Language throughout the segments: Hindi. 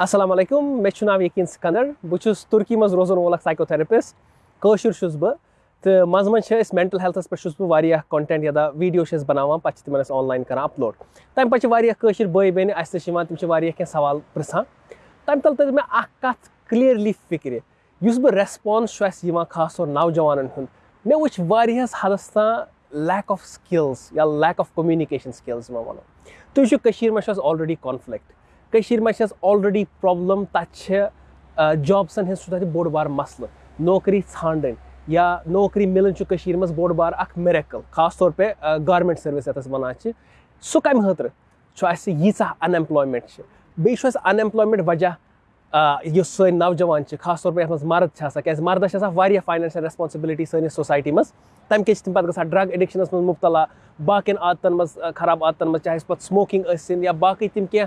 असलम मे नाव यकीन सिकंदर बहुत तुर्की मज रोजन वोल साइकोथेरेपिस्ट कशुर बह तो मज मज मेंटल हेल्थस पे बह कंटेंट या वीडियो बनाना पे तिम ऑनलाइन कर अपलोड तम पे बई बेन अस तम सवाल पृछान तम तल तर मे कत क्लियरली फ़िक्र बह रेस्पॉन्स खास तौर नौजवान मे वो हदस तान लैक ऑफ़ स्किल्स या लैक ऑफ़ कम्युनिकेशन स्किल्स वो तुम ऑलरेडी कॉन्फ्लिक्ट मे ऑलरेडी प्रॉब्लम तत जॉब्सन हज बोड़ बार मसल। नौकरी ान या नौकरी मिलन मज बोड़ बार अख मेरेकल खास तौर पे गारमेंट सर्विस यस वन सह कम हतर यीच अनएम्प्लॉयमेंट बे अनएम्प्लॉयमेंट वजह सो नौजवान खास तौर पे मर्द क्या मर्दस फाइनेंशियल रेस्पॉन्सिबिलिटी सैनिस सोसाइटी मज तम तम पे ड्रग एडिक्शनस मज मुबतला। बाकिन आदतन मज खराब आदतन मज चाहे पे स्मोकिंग या बाकी तम कह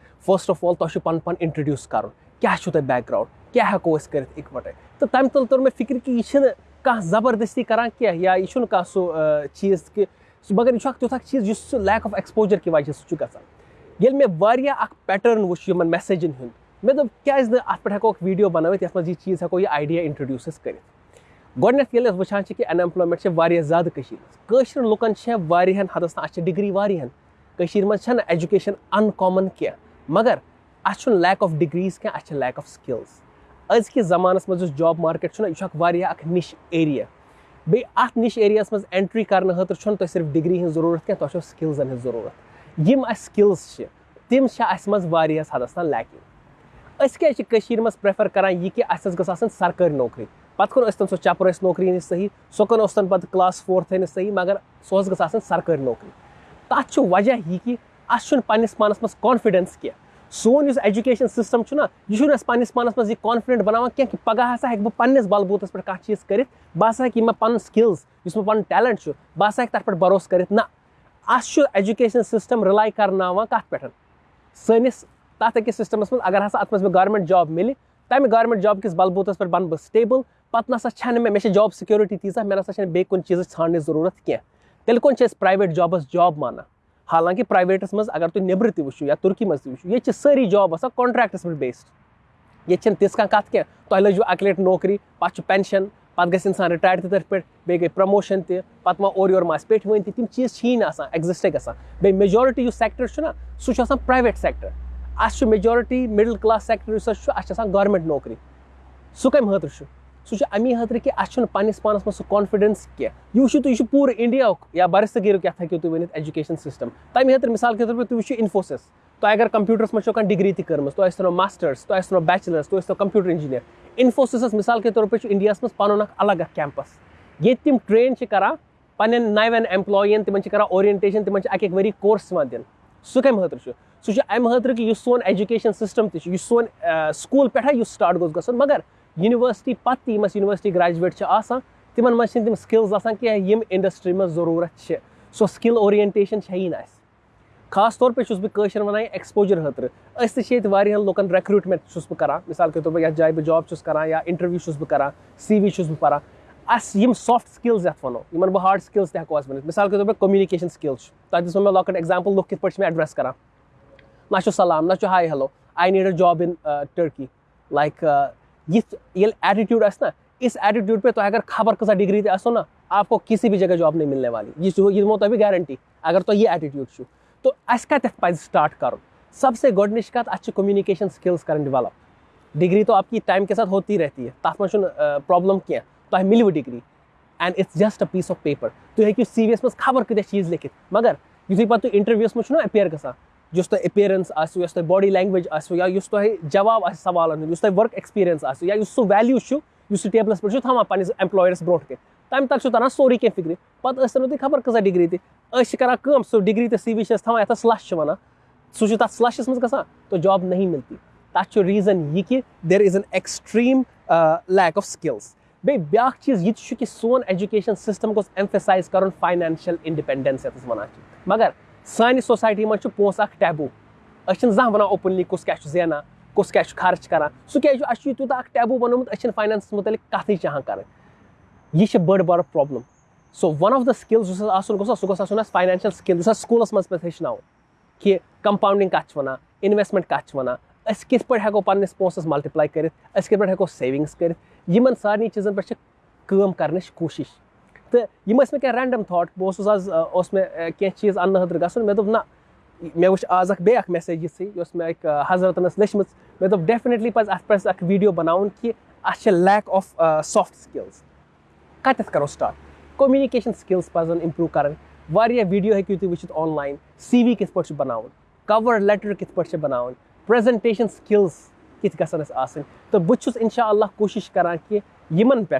हेकू कर कह यू या इन फ़र्स्ट ऑफ़ ऑल तुम पन पन इंट्रोड्यूस कर। क्या तुम बैकग्राउंड क्या हेको कर इकवटे तो तम तल तर मे फ़िक्र कि यह कह ज़बरदस्ती करान क्या? या यह कह सह चीज़ कि मगर यह तुथ चीज़ लैक ऑफ़ एक्सपोजर कि वजह सह गसान मे पैटर्न वो मेसेजन हूँ मे दोप क्या अत पे हेको वीडियो बनवित ये मज चीज़ हेको यह आइडिया इंट्रोड्यूस कर गोडनेथ ये वुचान कि अनएम्प्लॉयमेंट ज़्यादा लुकन हदस अ डिग्री वारियन मज एजुकेशन अनकॉमन क्या मगर अ लैक ऑफ़ डिग्रीज क्या अ लैक ऑफ़ स्किल्स अजकि ज़मानस मज जॉब मार्केट यह निश एरिया बे अत निश एरिया मज एंट्री करने खतर तुम सिर्फ़ डिग्री हज ज़रूरत क्या तुम स्किल्सन हज ज़रूरत यम स्किल्स तम मज हदस तान लैकिंग अस क्या मज प्रेफर करान यह कि अस सरकारी नौकरी. पत् कुन तम सो चपर नौकरी सही सो कुन तन पे क्लास फोर्थ थनिस सही, मगर सो गन सरकारी नौकरी. तथ वजह यह कि अस पन्नस पानस मज कॉन्फिडेंस क्या। सोन इस एजुकेशन सिस्टम ना यह पन्नस पानस मज कॉन्फिडेंट बनान क्या कि पगह हसा बह पन्नस बलबूतस पे चीज़ कर बह हसा हे मे पन स्किल्स इस मे पन टैलेंट बह हसा तथ भरोस कर एजुकेशन सिस्टम रिलाई करना कत पे सनिस तथ अकिस अगर हसा अत मे गवर्नमेंट जॉब मिले तमें गवर्नमेंट जॉब किस बलबूतस पे बन बह स्टेबल पे ना मे मे जॉब सिक्योरिटी तीजा मे ना बे चीज़ ान ज़रूरत क्या। तेल कुन प्राइवेट जॉबस जॉब माना। हालाँकि प्राइवेटस मज अगर तुम नबर तु या तुर्की मज तु ये सारी जॉब आसान कॉन्ट्रैक्टस पे बेस्ड ये तिस क्या? तुम लजु अक लट नौकरी पे पेंशन पे गसान रिटायर तथ पे, बे गई प्रमोशन मा और योर पे वन तम चीज़ ही एग्जिस्ट गसान बे मेजोरिटी सेक्टर सह प्राइवेट सेक्टर अस मेजोरिटी मिडल क्लास सेक्टर अस गवर्नमेंट नौकरी। सह कम खतर सह अमी खतर कि अस पन्नस पानस मज कॉन्फिडेंस क्या यह वो तुम पूर इंडिया या बरसगीर क्या हेको तुम वन एजुकेशन सिस्टम तमें खतर मिसाल के तौर पर तुम इन्फोसिस तुम अगर कंप्यूटरस मज डिग्री तम तुम मास्टर्स तुम बैचलर्स तुम कंप्यूटर इंजीनियर इन्फोसिस मिसाल के तौर पर इंडिया मज पन अलग कैंपस ये तम ट्रेन कर पन्न नवन एम्प्लॉयन तिम ओरिएंटेशन तिम अक वरी कोर्स दिन सह कम खतर सह अम खतर कि सोन एजुकेशन सिस्टम तह सोन स्कूल पे स्टार्ट गोस गसन मगर यूनिवर्सिटी पत्त यमस यूनिवर्सिटी ग्रेजुएट तिम मज तम स्किल्स क्या यम इंडस्ट्री में ज़रूरत सो स्किल ओरिएंटेशन ही ना खास तौर पर बह वन एक्सपोजर खतर अत लुकन रिक्रूटमेंट बह कर मिसाल के तौर पर जाए बह जॉब कर या इंटरव्यू बह कर सी वी बह अस सॉफ्ट स्किल्स ये वनो इन बह हार्ड स्किल्स तक वन मिसाल के तौर पर कम्युनिकेशन स्किल्स तक दिस मे लॉकट एग्ज़ाम्पल लुक कित मे एड्रेस कर ना सलाम ना hi hello I need a job in Turkey like ये एटीट्यूड ना, इस एटीट्यूड पे तो अगर खबर कसा डिग्री आसो ना, आपको किसी भी जगह जॉब नहीं मिलने वाली। ये ये तो भी गारंटी अगर तो ये एटीट्यूड तो अस कत स्टार्ट कर। सबसे गोडनिश कत अच्छे कम्युनिकेशन स्किल्स कर डिवेलप डिग्री तो आपकी टाइम के साथ होती रहती है। तथ मज प्रॉब्लम क्या तो मिलव degree and it's just a piece of paper तुम हेकू सी वी मज खबर कत चीज़ लिखित मगर यु पे इंटरव्यूस मज अपेयर ग तुम अपेयरेंस आसो बॉडी लैंग्वेज आसो, या जवाब आ तुम वर्क एक्सपीरियंस या सह वैल्यू टेबलस पे थवान पे एम्प्लॉयरस ब्रो कन तम तक तरह सोरी कह फ़िक्र? पे तुम खबर, कसा डिग्री तह डिग्री तो सी वी थवान ये स्लश वन सह तथ स्लशस मज ग तो जॉब नहीं मिलती तथ रीजन सोन गोस सोसाइटी मज पोस टैबू अस जहाँ वन ओपनली कुस क्या जेना कुस क्या खर्च कर सह क्या तूत टैबू बनोमुत फाइनेंस मुतल कथ चाहान कर यह बड़ बार problem so one of the skills सह गोस फाइनेंशियल स्किल स्कूलस मज पे हेचन कि कंपाउंडिंग कत वन इन्वेस्टमेंट कत वन अस पे हेको पन्नस पोसस मल्टीप्लाई कर सेविंग्स कर सारे चीज़न पे कम कर कोशिश तो यम मे क्या रैंडम थाट बह आज मे कह चीज़ अन्न खतर गन मे ना मे वो आज बे मैसेज ये मे हजरतन लचम मे दोप डेफिनेटली पज अत वीडियो बनान कि a lack of soft skills कत करो स्टार्ट कम्युनिकेशन स्किल्स पजन इम्प्रूव कर वीडियो हेकू तुम वुचित ऑनलाइन सी वी कित पे बनान कवर लेटर कित पे बनान प्रेजेंटेशन स्किल्स कित गसन तो बहुत इनशा कोशिश करान कि पे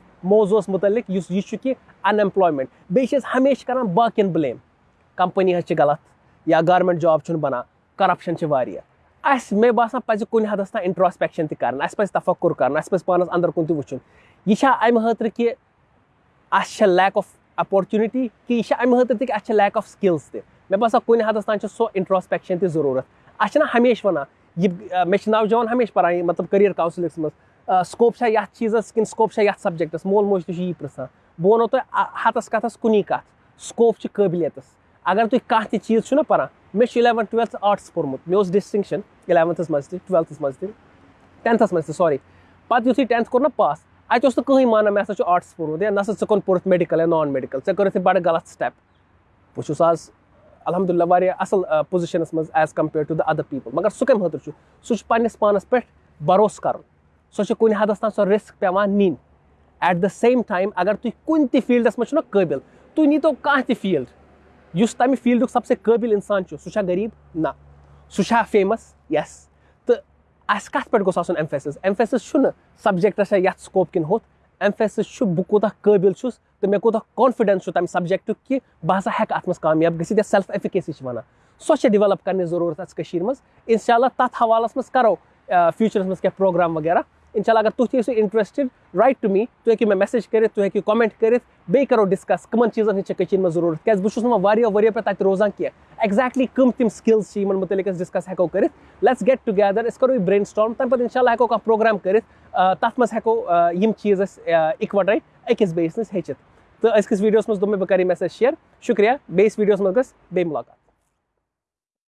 अटेंड कर बहुत वन सो आइडिया स्टेजस मज कि कित पे हेको प्रोग्राम बनवित यम कि ज़रिए बह यह ट्रेनिंग दित एटलीस्ट मे एक्सपोजर बहुत षतजहन मुल्कन गोमुत वुनिक ता पाँचन मुल्कन मज बह रूदमुत वारियान जायन जॉब तम तो तम किन मे कुन हदस तान थोड़ा बहुत मे एक्सपीरियंस क्या मे बसान थोड़ा बहुत वैल्यू हेक बह क्या पन बायन बेन प्रोवाइड कर ये मौजूस मुतलिक यह कि अनएम्प्लॉयमेंट बेस हमेशा कर बाकिन ब्लेम कंपनी गलत या गवर्नमेंट जॉब बना करप्शन अस मे बसान पज कुन हदस तान इंट्रोस्पेक्शन तक तफक्र कर पानस अंदर कुन तुन यह अमि खतर कि अस लैक ऑफ़ अपॉर्चुनिटी कि यह अमि खतर कि अस लैक ऑफ़ स्किल्स त मे बसान कुन हदस तान सो इंट्रोस्पेक्शन त ज़रूरत अस हमेशा वन यह मे नौजवान हमेशा पान मतलब करियर काउंसलिंग मज स्कोप ये चीज़स कि स्कोप ये सब्जेक्टस मोल मोज ती पृछान बह वो तुम हतस कथस कुन कत स्कोप कबिलियतस अगर तुम कह चीज़ ना पान मे इलेवन ट्वेल्थ आर्ट्स पोर्मुत मे डिस्टिंक्शन इलेवंथस मज ट्वेल्थस मज टेंथस मज सॉरी पे यु टेंथ कोर ना पास अत कहीं मान मे हसा आर्ट्स पोर्मुत या ना सा कोन पोर्थ मेडिकल या नॉन मेडिकल ऐ कर बड़ गलत स्टेप बहुत आज अलहमदिल्ला पे कर हदस तान सह रिस्क पेवान नीन एट द सेम टाइम अगर तुम कुन फील्डस मज काबिल तुम नीतो कह फ़ील्ड। उस तमि फ़ील्ड सबसे काबिल इंसान सह गरीब ना। सह फ़ेमस यस तो अस कत पे गोस एम्फेसिस एम्फेसिस सब्जेक्टस ये स्कोप किन होत। एम्फेसिस बह कूत काबिल तो मे कूत कॉन्फिडेंस तम सब्जेक्ट कि बह हेक अत कामयाब गि सेल्फ एफिकेसी वन सो डिवेलप करने ज़रूरत अस मज हवालस मज करो फ्यूचरस मज क्या प्रोग्राम वगैरह इनशाला अगर तुम ईसो इंटरेस्टेड राइट टू मी तुम हेकू मे मैसेज कर तुम हेकू कमेंट कर बे करो डिस्कस कमन चीज़न कश मज ज़रूरत क्या बहुत वरियो पे तक रोजान क्या एक्जैक्टली कम तम स्किल्स इन मुतलिक डिस्कस हेको कर। लेट्स गेट टुगेदर अस करो ब्रेन स्टॉर्म तम पे इनशाला हेको प्रोग्राम कर। तथ मज हेको यम चीज़ इकवटे अकिस बेस नश हेचित तो अजकिस वीडियोस मज दोप बह कर मैसेज शेयर शुक्रिया बेस वीडियोस मज गस बे मुलाकात।